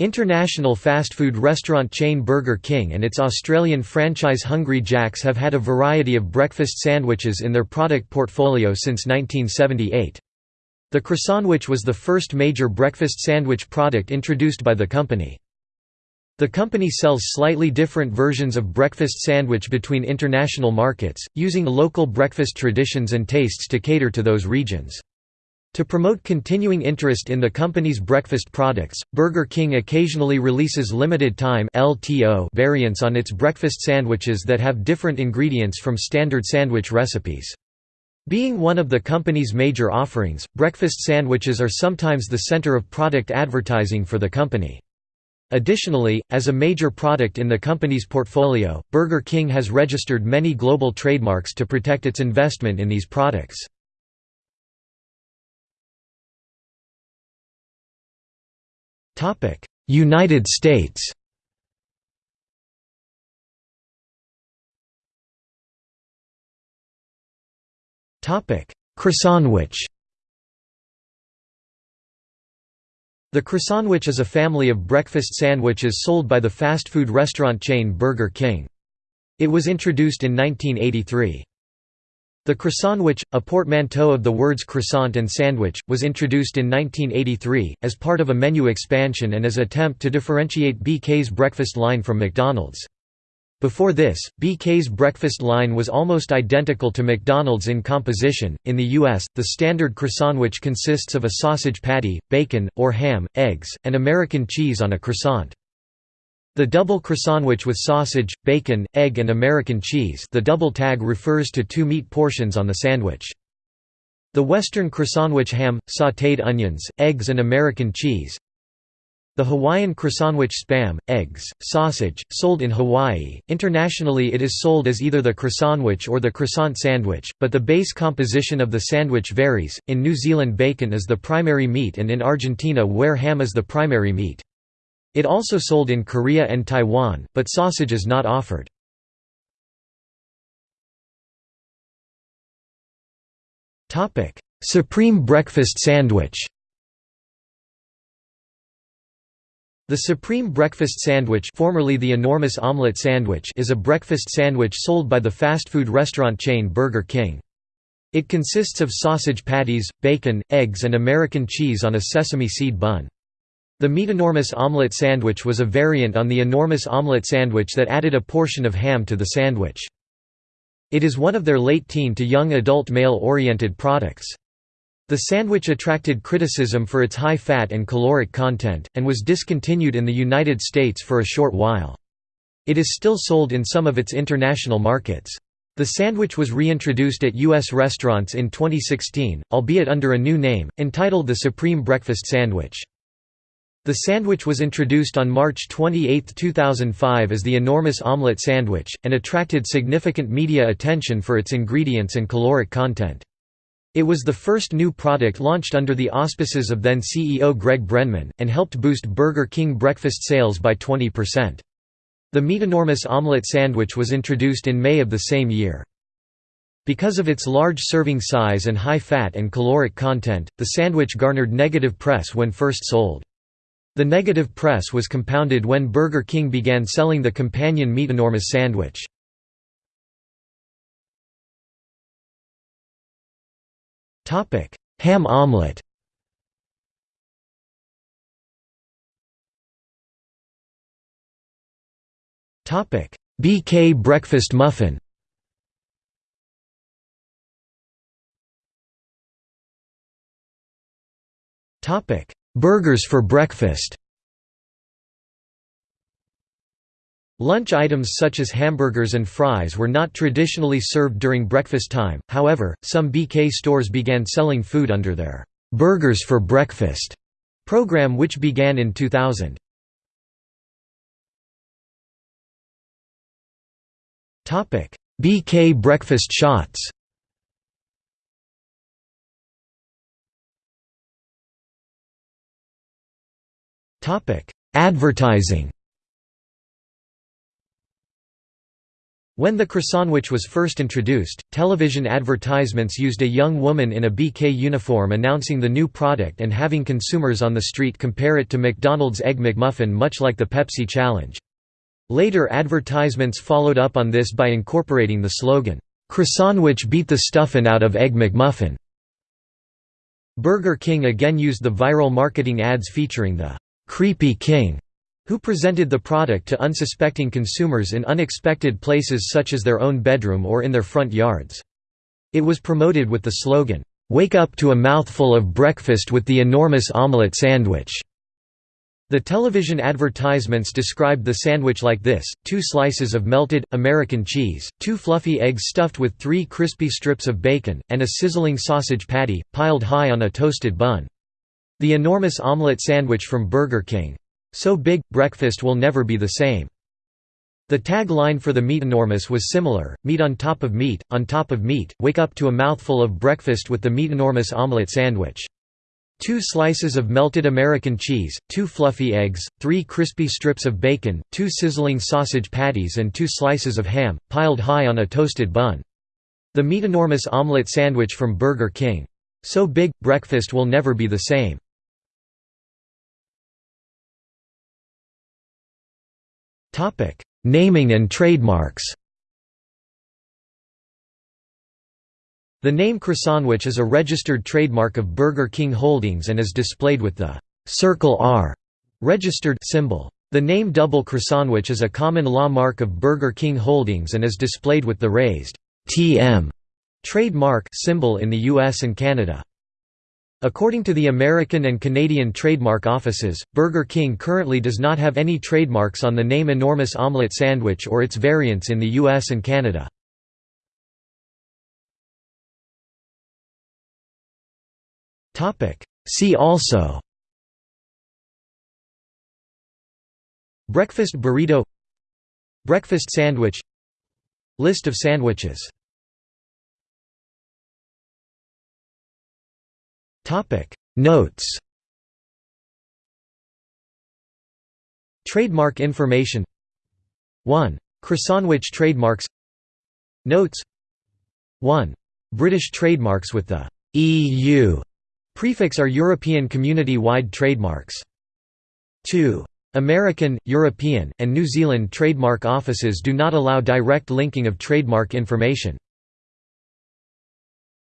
International fast food restaurant chain Burger King and its Australian franchise Hungry Jack's have had a variety of breakfast sandwiches in their product portfolio since 1978. The croissantwich was the first major breakfast sandwich product introduced by the company. The company sells slightly different versions of breakfast sandwich between international markets, using local breakfast traditions and tastes to cater to those regions. To promote continuing interest in the company's breakfast products, Burger King occasionally releases limited-time variants on its breakfast sandwiches that have different ingredients from standard sandwich recipes. Being one of the company's major offerings, breakfast sandwiches are sometimes the center of product advertising for the company. Additionally, as a major product in the company's portfolio, Burger King has registered many global trademarks to protect its investment in these products. United States Croissantwich The croissantwich is a family of breakfast sandwiches sold by the fast food restaurant chain Burger King. It was introduced in 1983. The croissantwich, a portmanteau of the words croissant and sandwich, was introduced in 1983, as part of a menu expansion and as attempt to differentiate BK's breakfast line from McDonald's. Before this, BK's breakfast line was almost identical to McDonald's in composition. In the U.S., the standard croissantwich consists of a sausage patty, bacon, or ham, eggs, and American cheese on a croissant. The double croissantwich with sausage, bacon, egg and American cheese the double tag refers to two meat portions on the sandwich. The Western croissantwich ham, sautéed onions, eggs and American cheese. The Hawaiian croissantwich spam, eggs, sausage, sold in Hawaii. Internationally it is sold as either the croissantwich or the croissant sandwich, but the base composition of the sandwich varies. In New Zealand bacon is the primary meat and in Argentina where ham is the primary meat. It also sold in Korea and Taiwan, but sausage is not offered. Supreme breakfast sandwich The Supreme Breakfast Sandwich formerly the Enormous Omelette Sandwich is a breakfast sandwich sold by the fast food restaurant chain Burger King. It consists of sausage patties, bacon, eggs and American cheese on a sesame seed bun. The Meatenormous omelette sandwich was a variant on the enormous omelette sandwich that added a portion of ham to the sandwich. It is one of their late teen to young adult male-oriented products. The sandwich attracted criticism for its high fat and caloric content, and was discontinued in the United States for a short while. It is still sold in some of its international markets. The sandwich was reintroduced at U.S. restaurants in 2016, albeit under a new name, entitled the Supreme Breakfast Sandwich. The sandwich was introduced on March 28, 2005 as the enormous omelette sandwich, and attracted significant media attention for its ingredients and caloric content. It was the first new product launched under the auspices of then CEO Greg Brenneman, and helped boost Burger King breakfast sales by 20%. The meat-enormous omelette sandwich was introduced in May of the same year. Because of its large serving size and high fat and caloric content, the sandwich garnered negative press when first sold. The negative press was compounded when Burger King began selling the companion meat enormous sandwich. Topic: Ham omelette Topic: BK breakfast muffin Burgers for breakfast Lunch items such as hamburgers and fries were not traditionally served during breakfast time, however, some BK stores began selling food under their «Burgers for Breakfast» program which began in 2000. BK breakfast shots Advertising When the croissantwich was first introduced, television advertisements used a young woman in a BK uniform announcing the new product and having consumers on the street compare it to McDonald's Egg McMuffin much like the Pepsi Challenge. Later advertisements followed up on this by incorporating the slogan, "'Croissantwich beat the stuffin' out of Egg McMuffin'". Burger King again used the viral marketing ads featuring the "'Creepy King' who presented the product to unsuspecting consumers in unexpected places such as their own bedroom or in their front yards. It was promoted with the slogan, "'Wake up to a mouthful of breakfast with the enormous omelette sandwich'". The television advertisements described the sandwich like this, two slices of melted, American cheese, two fluffy eggs stuffed with three crispy strips of bacon, and a sizzling sausage patty, piled high on a toasted bun. The enormous omelette sandwich from Burger King. So big, breakfast will never be the same. The tagline for the meat enormous was similar, meat on top of meat, on top of meat, wake up to a mouthful of breakfast with the meat enormous omelette sandwich. Two slices of melted American cheese, two fluffy eggs, three crispy strips of bacon, two sizzling sausage patties and two slices of ham, piled high on a toasted bun. The meat enormous omelette sandwich from Burger King. So big, breakfast will never be the same. Topic: Naming and trademarks. The name Croissantwich is a registered trademark of Burger King Holdings and is displayed with the Circle R registered symbol. The name Double Croissantwich is a common law mark of Burger King Holdings and is displayed with the raised TM trademark symbol in the US and Canada. According to the American and Canadian trademark offices, Burger King currently does not have any trademarks on the name Enormous Omelette Sandwich or its variants in the US and Canada. See also Breakfast burrito Breakfast sandwich List of sandwiches Topic Notes Trademark information 1. Croissantwich trademarks Notes 1. British trademarks with the EU prefix are European community-wide trademarks. 2. American, European, and New Zealand trademark offices do not allow direct linking of trademark information.